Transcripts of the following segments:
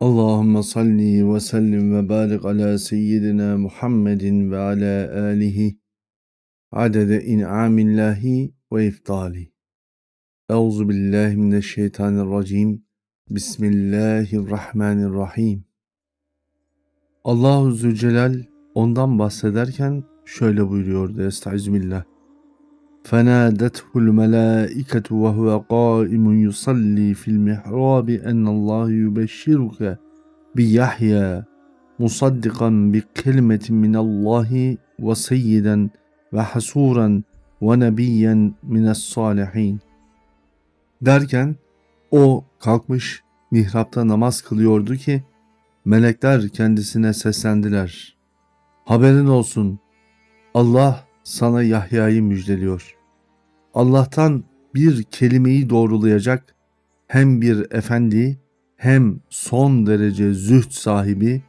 Allahümme salli ve sellim ve barik ala seyyidina Muhammedin ve ala alihi adede in'amillahi ve iftali. Euzu billahi mineşşeytanirracim. Bismillahirrahmanirrahim. Allahu Zülcelal ondan bahsederken şöyle buyuruyordu Estağfirullah. فنادته الملائكة وهو قائم يصلي في المحراب أن الله يبشرك بيحيى مصدقا بكلمة من الله وسيدا وحسورا ونبيا من الصالحين derken o kalkmış mihrapta namaz kılıyordu ki melekler kendisine seslendiler. Haberin olsun Allah sana Yahya'yı müjdeliyor. Allah'tan bir kelimeyi doğrulayacak hem bir efendi hem son derece züht sahibi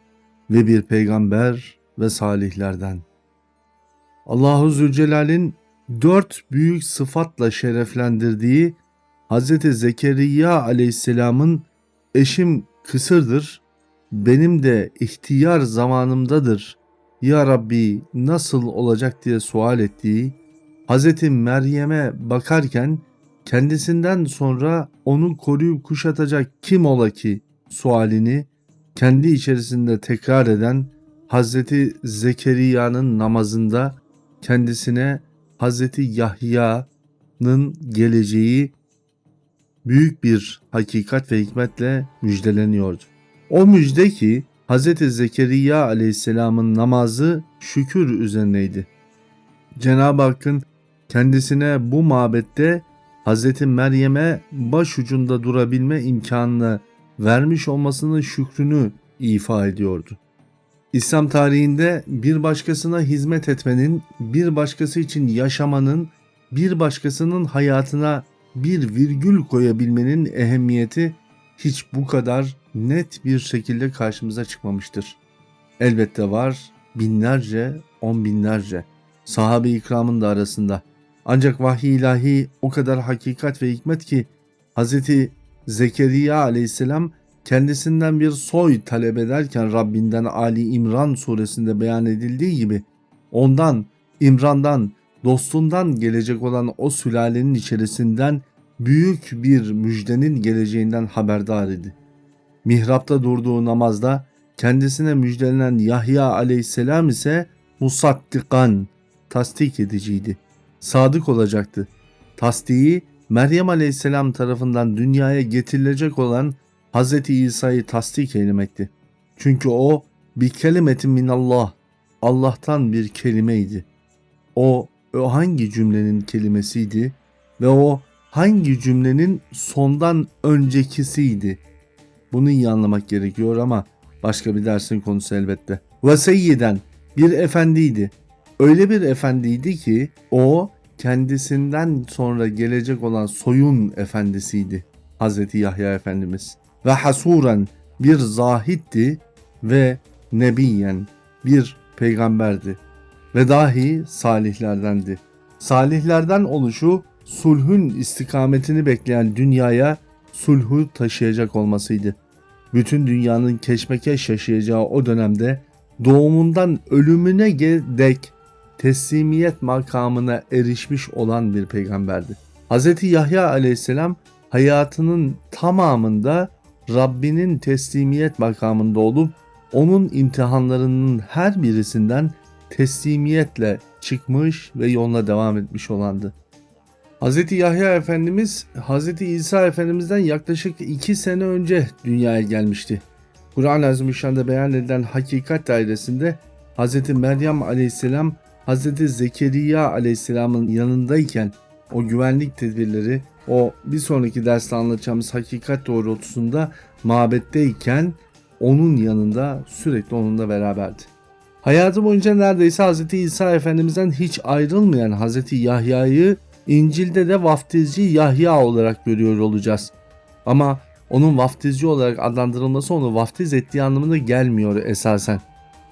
ve bir peygamber ve salihlerden. Allahu Zülcelal'in dört büyük sıfatla şereflendirdiği Hz. Zekeriya aleyhisselamın eşim kısırdır, benim de ihtiyar zamanımdadır ya Rabbi nasıl olacak diye sual ettiği, Hz. Meryem'e bakarken kendisinden sonra onu koruyup kuşatacak kim ola ki sualini kendi içerisinde tekrar eden Hz. Zekeriya'nın namazında kendisine Hz. Yahya'nın geleceği büyük bir hakikat ve hikmetle müjdeleniyordu. O müjde ki Hz. Zekeriya aleyhisselamın namazı şükür üzerineydi. Cenab-ı Hakk'ın kendisine bu mabette Hz. Meryem'e başucunda durabilme imkanını vermiş olmasının şükrünü ifa ediyordu. İslam tarihinde bir başkasına hizmet etmenin, bir başkası için yaşamanın, bir başkasının hayatına bir virgül koyabilmenin ehemmiyeti hiç bu kadar net bir şekilde karşımıza çıkmamıştır. Elbette var binlerce, on binlerce sahabe-i ikramın da arasında. Ancak vahiy ilahi o kadar hakikat ve hikmet ki Hz. Zekeriya aleyhisselam kendisinden bir soy talep ederken Rabbinden Ali İmran suresinde beyan edildiği gibi ondan, İmran'dan, dostundan gelecek olan o sülalenin içerisinden büyük bir müjdenin geleceğinden haberdar idi. Mihrapta durduğu namazda kendisine müjdelenen Yahya aleyhisselam ise musaddikan, tasdik ediciydi. Sadık olacaktı. Tasdiği Meryem aleyhisselam tarafından dünyaya getirilecek olan Hz. İsa'yı tasdik eylemekti. Çünkü o bir kelimetin minallah, Allah'tan bir kelimeydi. O, o hangi cümlenin kelimesiydi ve o hangi cümlenin sondan öncekisiydi? Bunu iyi anlamak gerekiyor ama başka bir dersin konusu elbette. Ve seyyiden bir efendiydi. Öyle bir efendiydi ki o kendisinden sonra gelecek olan soyun efendisiydi. Hazreti Yahya Efendimiz. Ve hasuren bir zahitti ve nebiyen bir peygamberdi. Ve dahi salihlerdendi. Salihlerden oluşu sulhün istikametini bekleyen dünyaya sulhu taşıyacak olmasıydı. Bütün dünyanın keşmekeş yaşayacağı o dönemde doğumundan ölümüne dek teslimiyet makamına erişmiş olan bir peygamberdi. Hz. Yahya aleyhisselam hayatının tamamında Rabbinin teslimiyet makamında olup onun imtihanlarının her birisinden teslimiyetle çıkmış ve yoluna devam etmiş olandı. Hz. Yahya Efendimiz Hz. İsa Efendimiz'den yaklaşık 2 sene önce dünyaya gelmişti. Kur'an-ı Azimüşşan'da beyan edilen hakikat dairesinde Hz. Meryem Aleyhisselam Hz. Zekeriya Aleyhisselam'ın yanındayken o güvenlik tedbirleri o bir sonraki derste anlatacağımız hakikat doğrultusunda mabetteyken onun yanında sürekli onunla beraberdi. Hayatı boyunca neredeyse Hz. İsa Efendimiz'den hiç ayrılmayan Hz. Yahya'yı İncil'de de vaftizci Yahya olarak görüyor olacağız. Ama onun vaftizci olarak adlandırılması onu vaftiz ettiği anlamına gelmiyor esasen.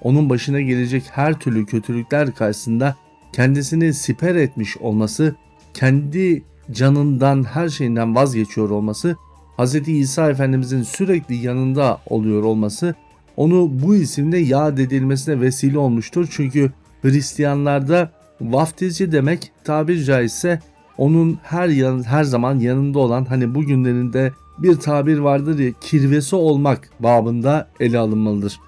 Onun başına gelecek her türlü kötülükler karşısında kendisini siper etmiş olması, kendi canından her şeyinden vazgeçiyor olması Hz. İsa Efendimizin sürekli yanında oluyor olması onu bu isimle yad edilmesine vesile olmuştur. Çünkü Hristiyanlarda vaftizci demek tabiri caizse onun her yan, her zaman yanında olan hani bugünlerinde bir tabir vardır ya kirvesi olmak babında ele alınmalıdır.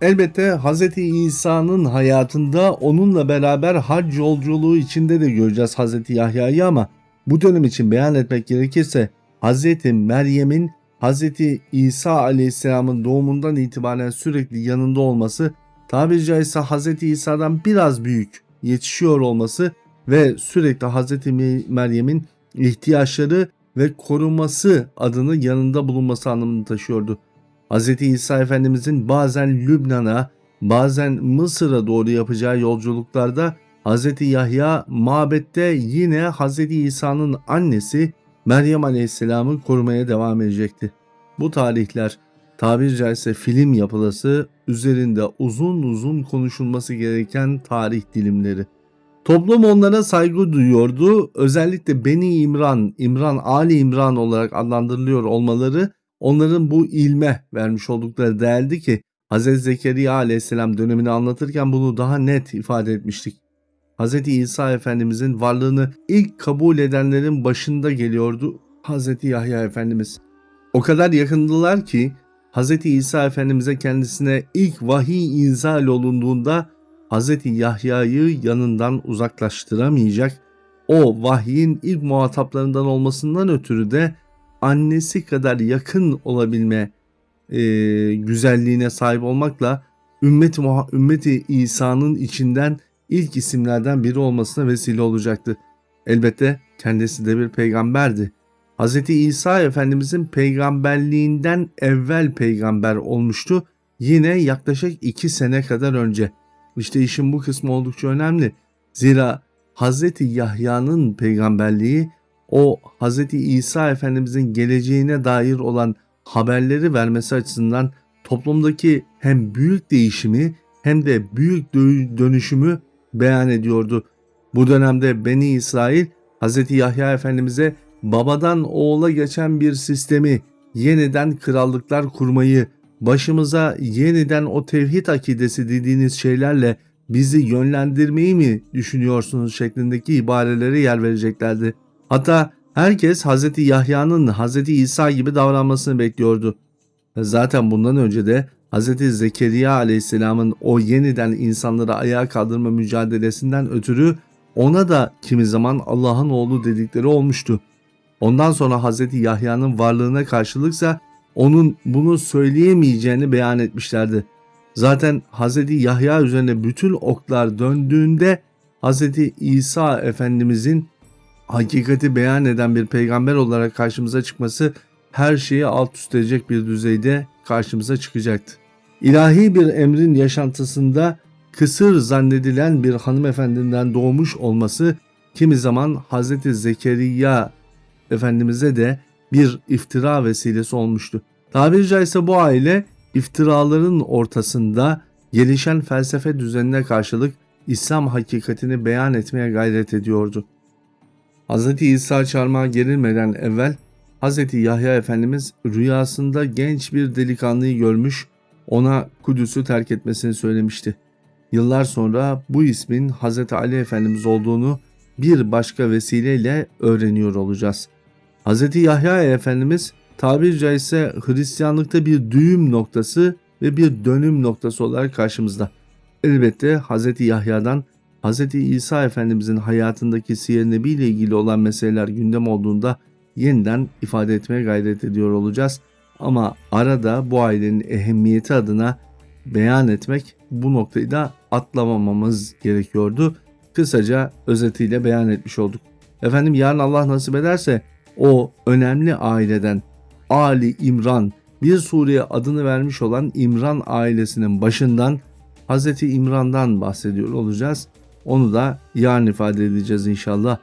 Elbette Hz. İsa'nın hayatında onunla beraber hac yolculuğu içinde de göreceğiz Hz. Yahya'yı ama bu dönem için beyan etmek gerekirse Hz. Meryem'in Hz. İsa aleyhisselamın doğumundan itibaren sürekli yanında olması tabiri caizse Hz. İsa'dan biraz büyük yetişiyor olması ve sürekli Hz. Meryem'in ihtiyaçları ve koruması adını yanında bulunması anlamını taşıyordu. Hz. İsa Efendimizin bazen Lübnan'a, bazen Mısır'a doğru yapacağı yolculuklarda Hz. Yahya mabette yine Hz. İsa'nın annesi Meryem Aleyhisselam'ı korumaya devam edecekti. Bu tarihler tabiri caizse film yapılası üzerinde uzun uzun konuşulması gereken tarih dilimleri. Toplum onlara saygı duyuyordu. Özellikle Beni İmran, İmran Ali İmran olarak adlandırılıyor olmaları onların bu ilme vermiş oldukları değerdi ki Hz. Zekeriya aleyhisselam dönemini anlatırken bunu daha net ifade etmiştik. Hz. İsa Efendimizin varlığını ilk kabul edenlerin başında geliyordu Hz. Yahya Efendimiz. O kadar yakındılar ki Hz. İsa Efendimiz'e kendisine ilk vahiy inzal olunduğunda Hz. Yahya'yı yanından uzaklaştıramayacak, o vahyin ilk muhataplarından olmasından ötürü de annesi kadar yakın olabilme e, güzelliğine sahip olmakla ümmeti, ümmeti İsa'nın içinden ilk isimlerden biri olmasına vesile olacaktı. Elbette kendisi de bir peygamberdi. Hz. İsa Efendimizin peygamberliğinden evvel peygamber olmuştu. Yine yaklaşık iki sene kadar önce. İşte işin bu kısmı oldukça önemli. Zira Hz. Yahya'nın peygamberliği o Hz. İsa Efendimizin geleceğine dair olan haberleri vermesi açısından toplumdaki hem büyük değişimi hem de büyük dönüşümü beyan ediyordu. Bu dönemde Beni İsrail Hz. Yahya Efendimiz'e babadan oğula geçen bir sistemi yeniden krallıklar kurmayı, başımıza yeniden o tevhid akidesi dediğiniz şeylerle bizi yönlendirmeyi mi düşünüyorsunuz şeklindeki ibarelere yer vereceklerdi. Hatta herkes Hz. Yahya'nın Hz. İsa gibi davranmasını bekliyordu. Zaten bundan önce de Hz. Zekeriya aleyhisselamın o yeniden insanları ayağa kaldırma mücadelesinden ötürü ona da kimi zaman Allah'ın oğlu dedikleri olmuştu. Ondan sonra Hz. Yahya'nın varlığına karşılıksa onun bunu söyleyemeyeceğini beyan etmişlerdi. Zaten Hz. Yahya üzerine bütün oklar döndüğünde Hz. İsa Efendimizin hakikati beyan eden bir peygamber olarak karşımıza çıkması her şeyi alt üst edecek bir düzeyde karşımıza çıkacaktı. İlahi bir emrin yaşantısında kısır zannedilen bir hanımefendiden doğmuş olması kimi zaman Hz. Zekeriya Efendimiz'e de bir iftira vesilesi olmuştu. Tabiri caizse bu aile iftiraların ortasında gelişen felsefe düzenine karşılık İslam hakikatini beyan etmeye gayret ediyordu. Hz. İsa çarmıha gerilmeden evvel Hz. Yahya Efendimiz rüyasında genç bir delikanlıyı görmüş, ona Kudüs'ü terk etmesini söylemişti. Yıllar sonra bu ismin Hz. Ali Efendimiz olduğunu bir başka vesileyle öğreniyor olacağız. Hz. Yahya Efendimiz tabiri caizse Hristiyanlıkta bir düğüm noktası ve bir dönüm noktası olarak karşımızda. Elbette Hz. Yahya'dan Hz. İsa Efendimizin hayatındaki siyer nebi ile ilgili olan meseleler gündem olduğunda yeniden ifade etmeye gayret ediyor olacağız. Ama arada bu ailenin ehemmiyeti adına beyan etmek bu noktayı da atlamamamız gerekiyordu. Kısaca özetiyle beyan etmiş olduk. Efendim yarın Allah nasip ederse o önemli aileden Ali İmran bir Suriye adını vermiş olan İmran ailesinin başından Hz. İmran'dan bahsediyor olacağız. Onu da yarın ifade edeceğiz inşallah.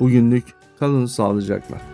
Bugünlük kalın sağlıcakla.